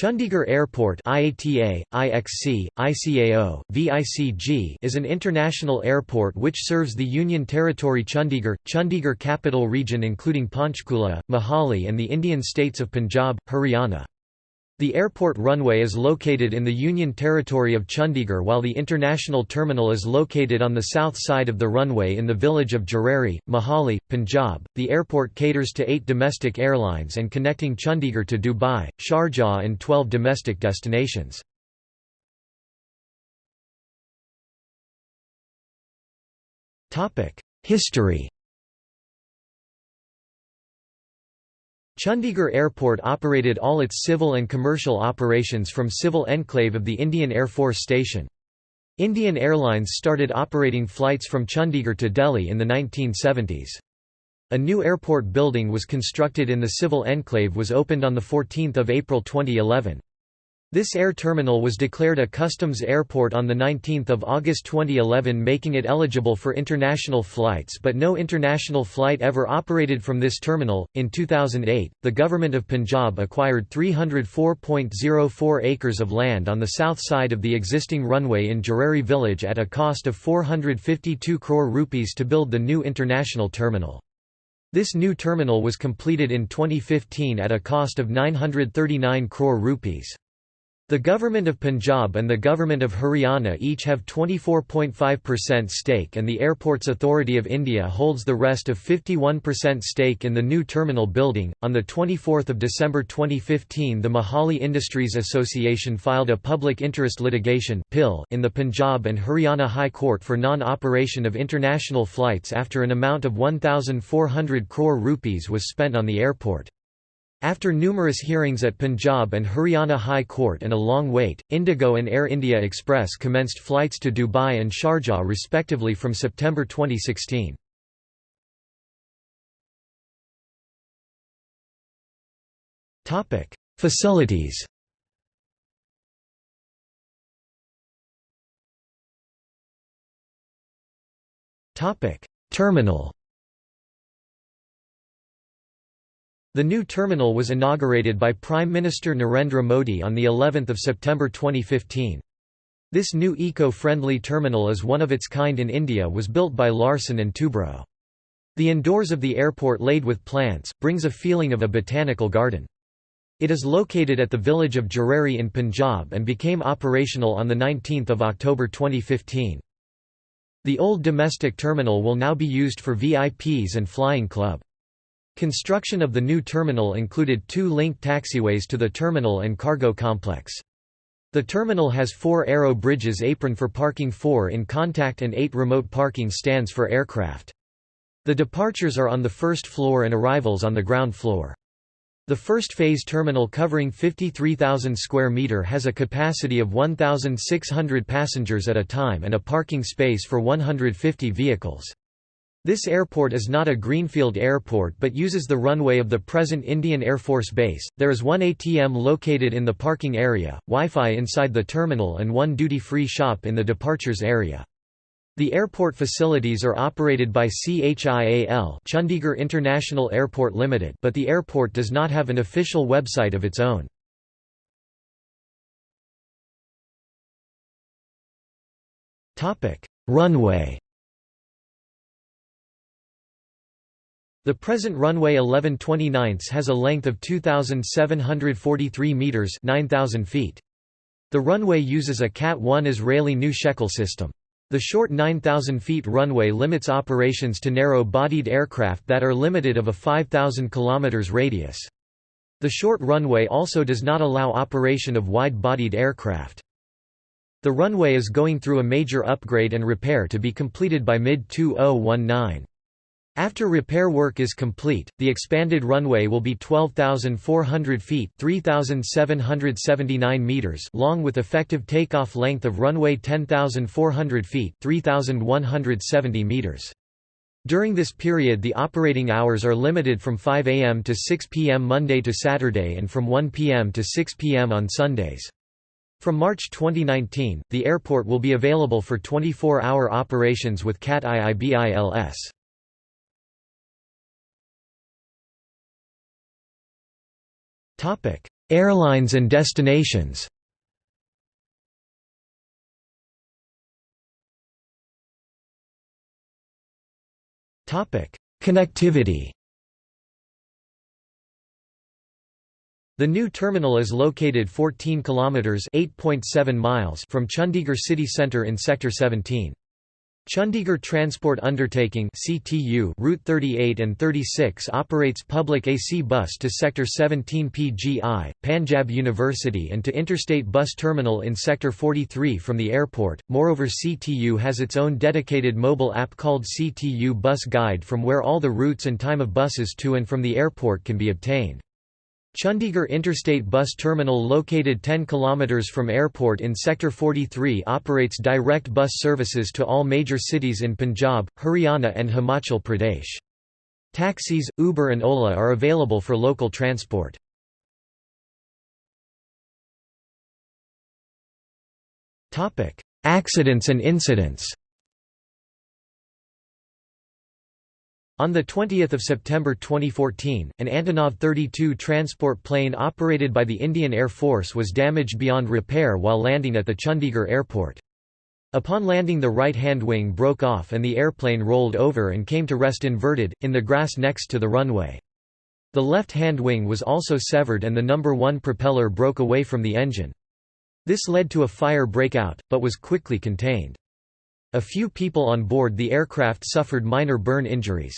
Chandigarh Airport IATA, IXC, ICAO, VICG is an international airport which serves the Union Territory Chandigarh, Chandigarh Capital Region including Panchkula, Mohali and the Indian states of Punjab, Haryana. The airport runway is located in the Union Territory of Chandigarh while the international terminal is located on the south side of the runway in the village of Jareri, Mohali, Punjab. The airport caters to eight domestic airlines and connecting Chandigarh to Dubai, Sharjah and 12 domestic destinations. History Chandigarh Airport operated all its civil and commercial operations from civil enclave of the Indian Air Force Station. Indian Airlines started operating flights from Chandigarh to Delhi in the 1970s. A new airport building was constructed in the civil enclave was opened on 14 April 2011. This air terminal was declared a customs airport on 19 August 2011 making it eligible for international flights but no international flight ever operated from this terminal. In 2008, the Government of Punjab acquired 304.04 acres of land on the south side of the existing runway in Jareri village at a cost of 452 crore rupees to build the new international terminal. This new terminal was completed in 2015 at a cost of 939 crore rupees. The Government of Punjab and the Government of Haryana each have 24.5% stake and the Airports Authority of India holds the rest of 51% stake in the new terminal building. On the 24th of December 2015, the Mohali Industries Association filed a public interest litigation (PIL) in the Punjab and Haryana High Court for non-operation of international flights after an amount of 1400 crore rupees was spent on the airport. After numerous hearings at Punjab and Haryana High Court and a long wait, Indigo and Air India Express commenced flights to Dubai and Sharjah respectively from September 2016. Facilities Terminal The new terminal was inaugurated by Prime Minister Narendra Modi on the 11th of September 2015. This new eco-friendly terminal is one of its kind in India was built by Larsen & Toubro. The indoors of the airport laid with plants, brings a feeling of a botanical garden. It is located at the village of Jareri in Punjab and became operational on 19 October 2015. The old domestic terminal will now be used for VIPs and flying club. Construction of the new terminal included two linked taxiways to the terminal and cargo complex. The terminal has four aero bridges apron for parking four in contact and eight remote parking stands for aircraft. The departures are on the first floor and arrivals on the ground floor. The first phase terminal covering 53,000 square meter has a capacity of 1,600 passengers at a time and a parking space for 150 vehicles. This airport is not a greenfield airport but uses the runway of the present Indian Air Force Base. There is one ATM located in the parking area, Wi-Fi inside the terminal and one duty-free shop in the departures area. The airport facilities are operated by CHIAL Chandigarh International Airport Limited but the airport does not have an official website of its own. Runway The present runway 1129 has a length of 2,743 metres 9,000 feet. The runway uses a Cat 1 Israeli new Shekel system. The short 9,000 feet runway limits operations to narrow-bodied aircraft that are limited of a 5,000 km radius. The short runway also does not allow operation of wide-bodied aircraft. The runway is going through a major upgrade and repair to be completed by mid-2019. After repair work is complete, the expanded runway will be 12,400 feet (3,779 meters) long with effective takeoff length of runway 10,400 feet (3,170 meters). During this period the operating hours are limited from 5 am to 6 pm Monday to Saturday and from 1 pm to 6 pm on Sundays. From March 2019, the airport will be available for 24-hour operations with CAT IIBILS. Airlines and destinations. Topic: Connectivity. The new terminal is located 14 kilometers (8.7 miles) from Chandigarh city centre in sector 17. Chandigarh Transport Undertaking (CTU) Route 38 and 36 operates public AC bus to sector 17 PGI, Panjab University and to interstate bus terminal in sector 43 from the airport. Moreover, CTU has its own dedicated mobile app called CTU Bus Guide from where all the routes and time of buses to and from the airport can be obtained. Chandigarh Interstate Bus Terminal located 10 km from airport in Sector 43 operates direct bus services to all major cities in Punjab, Haryana and Himachal Pradesh. Taxis, Uber and Ola are available for local transport. Accidents and incidents On 20 September 2014, an Antonov 32 transport plane operated by the Indian Air Force was damaged beyond repair while landing at the Chandigarh airport. Upon landing the right-hand wing broke off and the airplane rolled over and came to rest inverted, in the grass next to the runway. The left-hand wing was also severed and the number 1 propeller broke away from the engine. This led to a fire breakout, but was quickly contained. A few people on board the aircraft suffered minor burn injuries.